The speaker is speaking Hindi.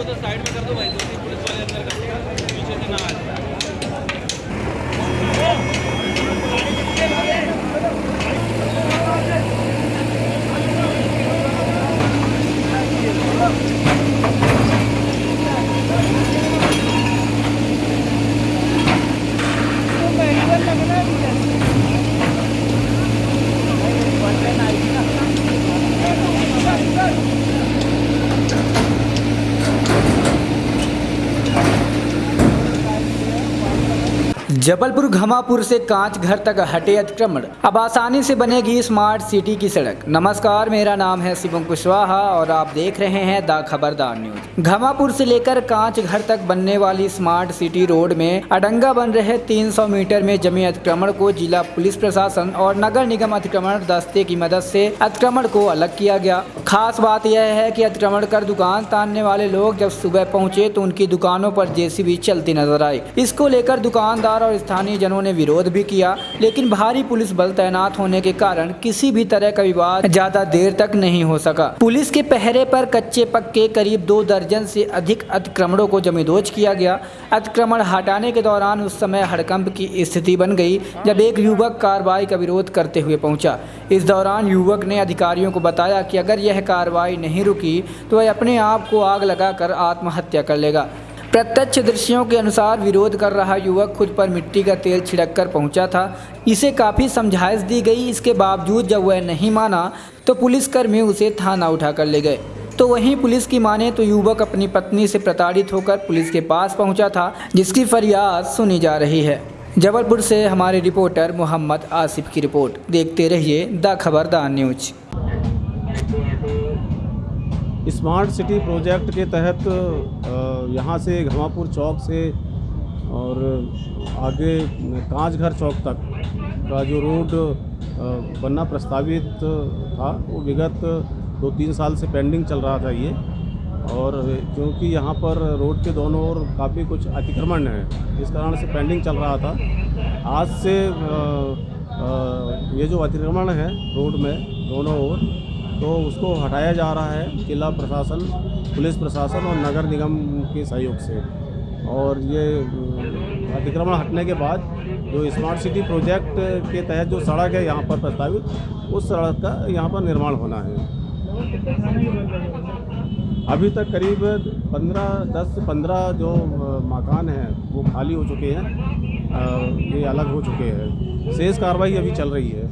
लोगों को तो साइड में कर दो भाई दो तीन पुलिस वाले अंदर कर दो पीछे से ना आ जाए जबलपुर घमापुर से कांच घर तक हटे अतिक्रमण। अब आसानी से बनेगी स्मार्ट सिटी की सड़क। नमस्कार, मेरा नाम है शिवम कुशवाहा और आप देख रहे हैं द खबरदार न्यूज़। घमापुर से लेकर कांच घर तक बनने वाली स्मार्ट सिटी रोड में अडंगा बन रहे 300 मीटर में जमी अतिक्रमण को जिला पुलिस प्रशासन और नगर निगम अतिक्रमण दस्ते की मदद से अतिक्रमण को अलग किया गया। खास बात यह है की अतिक्रमण कर दुकान तानने वाले लोग जब सुबह पहुँचे तो उनकी दुकानों पर जेसीबी चलती नज़र आई। इसको लेकर दुकानदार और स्थानीय जनों ने विरोध भी किया, लेकिन भारी पुलिस बल तैनात होने के कारण किसी भी तरह का विवाद ज़्यादा देर तक नहीं हो सका। पुलिस के पहरे पर कच्चे पक्के करीब दो दर्जन से अधिक अतिक्रमणों को जमींदोज किया गया। अतिक्रमण हटाने के दौरान उस समय हड़कंप की स्थिति बन गई, जब एक युवक कार्रवाई का विरोध करते हुए पहुँचा। इस दौरान युवक ने अधिकारियों को बताया कि अगर यह कार्रवाई नहीं रुकी तो वह अपने आप को आग लगाकर आत्महत्या कर लेगा। प्रत्यक्ष दृश्यों के अनुसार विरोध कर रहा युवक खुद पर मिट्टी का तेल छिड़क कर पहुँचा था। इसे काफ़ी समझाइश दी गई। इसके बावजूद जब वह नहीं माना तो पुलिसकर्मी उसे थाना उठा कर ले गए। तो वहीं पुलिस की माने तो युवक अपनी पत्नी से प्रताड़ित होकर पुलिस के पास पहुँचा था, जिसकी फरियाद सुनी जा रही है। जबलपुर से हमारे रिपोर्टर मोहम्मद आसिफ की रिपोर्ट। देखते रहिए द खबरदार न्यूज़। स्मार्ट सिटी प्रोजेक्ट के तहत यहाँ से घमापुर चौक से और आगे कांचघर चौक तक का जो रोड बनना प्रस्तावित था, वो विगत दो तीन साल से पेंडिंग चल रहा था ये। और क्योंकि यहाँ पर रोड के दोनों ओर काफ़ी कुछ अतिक्रमण है, इस कारण से पेंडिंग चल रहा था। आज से ये जो अतिक्रमण है रोड में, दोनों ओर तो उसको हटाया जा रहा है जिला प्रशासन, पुलिस प्रशासन और नगर निगम के सहयोग से। और ये अतिक्रमण हटने के बाद जो स्मार्ट सिटी प्रोजेक्ट के तहत जो सड़क है यहाँ पर प्रस्तावित, उस सड़क का यहाँ पर निर्माण होना है। अभी तक करीब पंद्रह, दस से पंद्रह जो मकान हैं, वो खाली हो चुके हैं। ये अलग हो चुके हैं। शेष कार्रवाई अभी चल रही है।